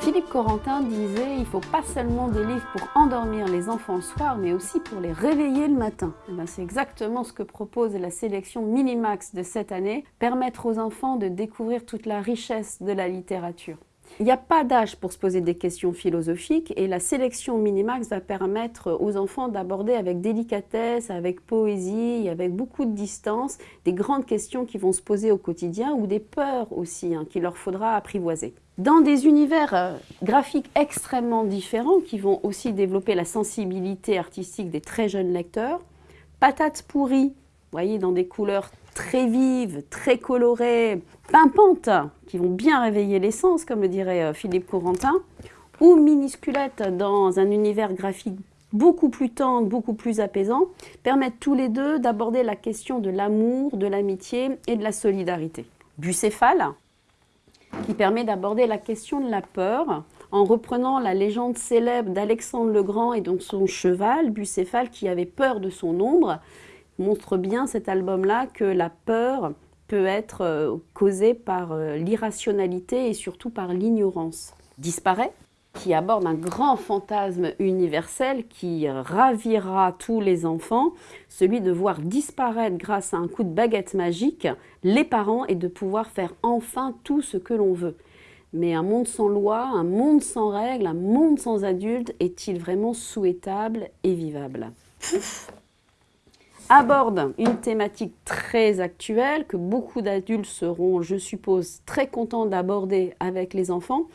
Philippe Corentin disait il faut pas seulement des livres pour endormir les enfants le soir, mais aussi pour les réveiller le matin. Ben, C'est exactement ce que propose la sélection Minimax de cette année, permettre aux enfants de découvrir toute la richesse de la littérature. Il n'y a pas d'âge pour se poser des questions philosophiques et la sélection Minimax va permettre aux enfants d'aborder avec délicatesse, avec poésie, avec beaucoup de distance, des grandes questions qui vont se poser au quotidien ou des peurs aussi hein, qu'il leur faudra apprivoiser. Dans des univers euh, graphiques extrêmement différents qui vont aussi développer la sensibilité artistique des très jeunes lecteurs, Patates pourries, vous voyez, dans des couleurs très vives, très colorées, pimpantes, qui vont bien réveiller l'essence, comme le dirait euh, Philippe Corentin, ou Minusculette dans un univers graphique beaucoup plus tendre, beaucoup plus apaisant, permettent tous les deux d'aborder la question de l'amour, de l'amitié et de la solidarité. Bucéphale, qui permet d'aborder la question de la peur en reprenant la légende célèbre d'Alexandre le Grand et donc son cheval, Bucéphale, qui avait peur de son ombre, montre bien cet album-là que la peur peut être euh, causée par euh, l'irrationalité et surtout par l'ignorance. Disparaît, qui aborde un grand fantasme universel qui ravira tous les enfants, celui de voir disparaître grâce à un coup de baguette magique les parents et de pouvoir faire enfin tout ce que l'on veut. Mais un monde sans loi, un monde sans règles, un monde sans adultes, est-il vraiment souhaitable et vivable? Aborde une thématique très actuelle que beaucoup d'adultes seront, je suppose, très contents d'aborder avec les enfants,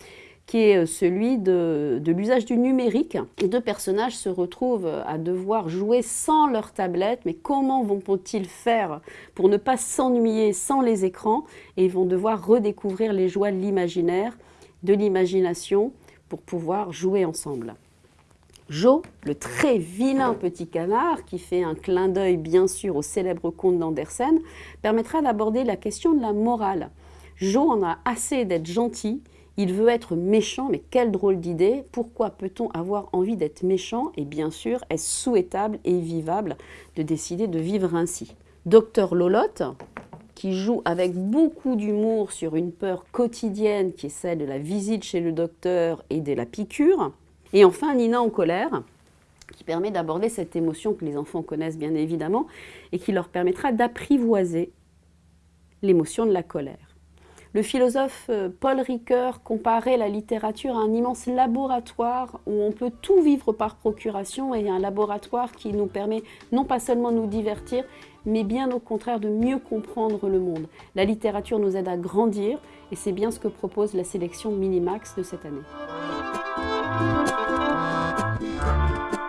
qui est euh, celui de, l'usage du numérique. Les deux personnages se retrouvent à devoir jouer sans leur tablette, mais comment vont-ils faire pour ne pas s'ennuyer sans les écrans Et ils vont devoir redécouvrir les joies de l'imaginaire, de l'imagination, pour pouvoir jouer ensemble. Jo, le très vilain petit canard, qui fait un clin d'œil bien sûr au célèbre conte d'Andersen, permettra d'aborder la question de la morale. Jo en a assez d'être gentil, il veut être méchant, mais quelle drôle d'idée. Pourquoi peut-on avoir envie d'être méchant Et bien sûr, est-ce souhaitable et vivable de décider de vivre ainsi? Docteur Lolotte, qui joue avec beaucoup d'humour sur une peur quotidienne qui est celle de la visite chez le docteur et de la piqûre, et enfin, Nina en colère, qui permet d'aborder cette émotion que les enfants connaissent bien évidemment et qui leur permettra d'apprivoiser l'émotion de la colère. Le philosophe euh, Paul Ricoeur comparait la littérature à un immense laboratoire où on peut tout vivre par procuration et un laboratoire qui nous permet non pas seulement de nous divertir, mais bien au contraire de mieux comprendre le monde. La littérature nous aide à grandir et c'est bien ce que propose la sélection Minimax de cette année. Thank you.